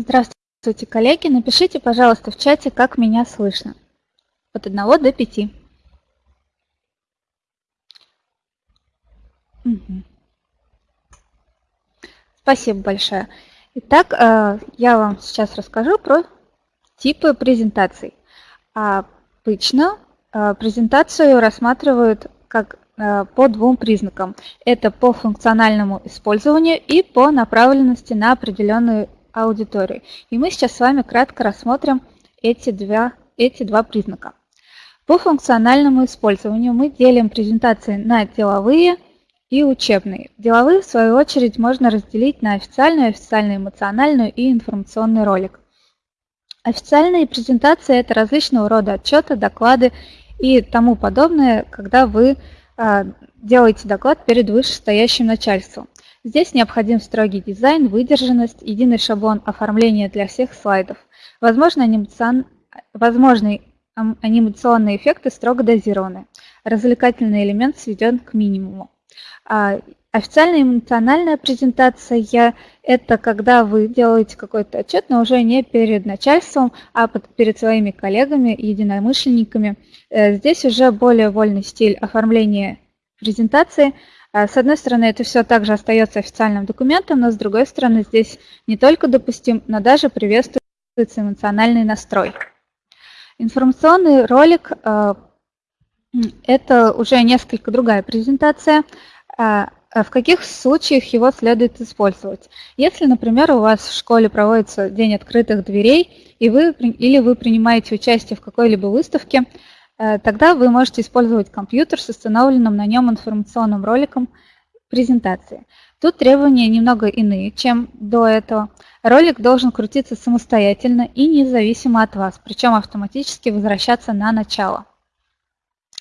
Здравствуйте, коллеги. Напишите, пожалуйста, в чате, как меня слышно. От 1 до 5. Угу. Спасибо большое. Итак, э, я вам сейчас расскажу про типы презентаций. Обычно э, презентацию рассматривают как э, по двум признакам. Это по функциональному использованию и по направленности на определенную аудитории. И мы сейчас с вами кратко рассмотрим эти два, эти два признака. По функциональному использованию мы делим презентации на деловые и учебные. Деловые, в свою очередь, можно разделить на официальную, официально-эмоциональную и информационный ролик. Официальные презентации – это различного рода отчеты, доклады и тому подобное, когда вы а, делаете доклад перед вышестоящим начальством. Здесь необходим строгий дизайн, выдержанность, единый шаблон оформления для всех слайдов. Возможно, анимацион... Возможные анимационные эффекты строго дозированы. Развлекательный элемент сведен к минимуму. А, официальная эмоциональная презентация – это когда вы делаете какой-то отчет, но уже не перед начальством, а перед своими коллегами, единомышленниками. Э, здесь уже более вольный стиль оформления презентации – с одной стороны, это все также остается официальным документом, но с другой стороны, здесь не только допустим, но даже приветствуется эмоциональный настрой. Информационный ролик а, – это уже несколько другая презентация. А, в каких случаях его следует использовать? Если, например, у вас в школе проводится день открытых дверей, и вы, или вы принимаете участие в какой-либо выставке, тогда вы можете использовать компьютер с установленным на нем информационным роликом презентации. Тут требования немного иные, чем до этого. Ролик должен крутиться самостоятельно и независимо от вас, причем автоматически возвращаться на начало.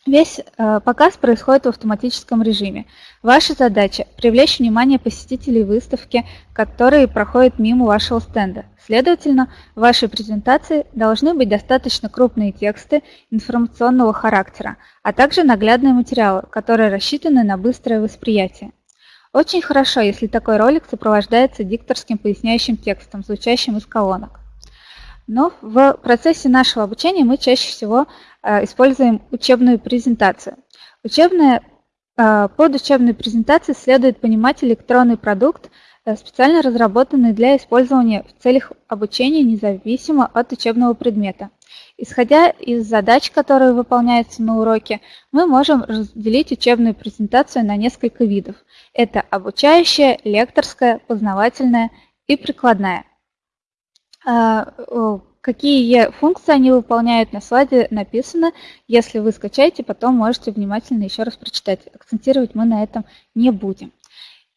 Весь э, показ происходит в автоматическом режиме. Ваша задача – привлечь внимание посетителей выставки, которые проходят мимо вашего стенда. Следовательно, в вашей презентации должны быть достаточно крупные тексты информационного характера, а также наглядные материалы, которые рассчитаны на быстрое восприятие. Очень хорошо, если такой ролик сопровождается дикторским поясняющим текстом, звучащим из колонок. Но в процессе нашего обучения мы чаще всего используем учебную презентацию. Учебная, э, под учебной презентацией следует понимать электронный продукт, э, специально разработанный для использования в целях обучения независимо от учебного предмета. Исходя из задач, которые выполняются на уроке, мы можем разделить учебную презентацию на несколько видов. Это обучающая, лекторская, познавательная и прикладная. Какие функции они выполняют на слайде написано. Если вы скачаете, потом можете внимательно еще раз прочитать. Акцентировать мы на этом не будем.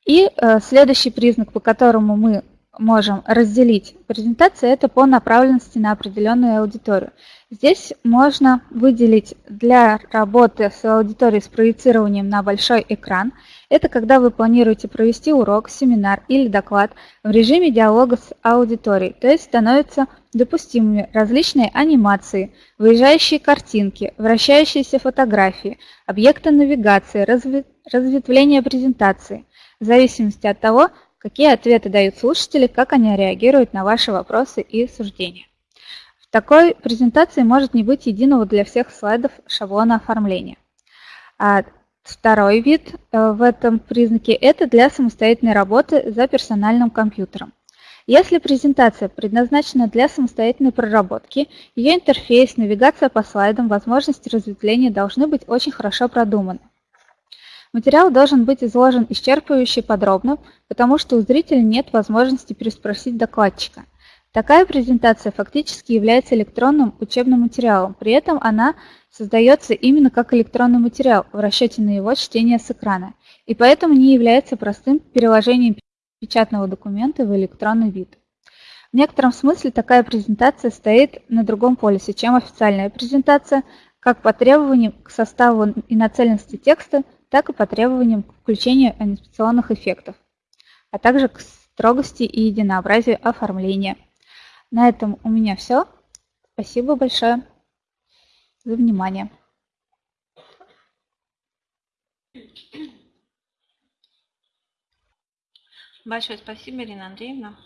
И э, следующий признак, по которому мы можем разделить презентацию, это по направленности на определенную аудиторию. Здесь можно выделить для работы с аудиторией с проецированием на большой экран. Это когда вы планируете провести урок, семинар или доклад в режиме диалога с аудиторией, то есть становятся допустимыми различные анимации, выезжающие картинки, вращающиеся фотографии, объекты навигации, разветвление презентации, в зависимости от того, какие ответы дают слушатели, как они реагируют на ваши вопросы и суждения. В такой презентации может не быть единого для всех слайдов шаблона оформления. А второй вид э, в этом признаке – это для самостоятельной работы за персональным компьютером. Если презентация предназначена для самостоятельной проработки, ее интерфейс, навигация по слайдам, возможности разветвления должны быть очень хорошо продуманы. Материал должен быть изложен исчерпывающе подробно, потому что у зрителя нет возможности переспросить докладчика. Такая презентация фактически является электронным учебным материалом, при этом она создается именно как электронный материал в расчете на его чтение с экрана, и поэтому не является простым переложением печатного документа в электронный вид. В некотором смысле такая презентация стоит на другом полюсе, чем официальная презентация, как по требованиям к составу и нацеленности текста, так и по требованиям к включению анимационных эффектов, а также к строгости и единообразию оформления. На этом у меня все. Спасибо большое за внимание. Большое спасибо, Ирина Андреевна.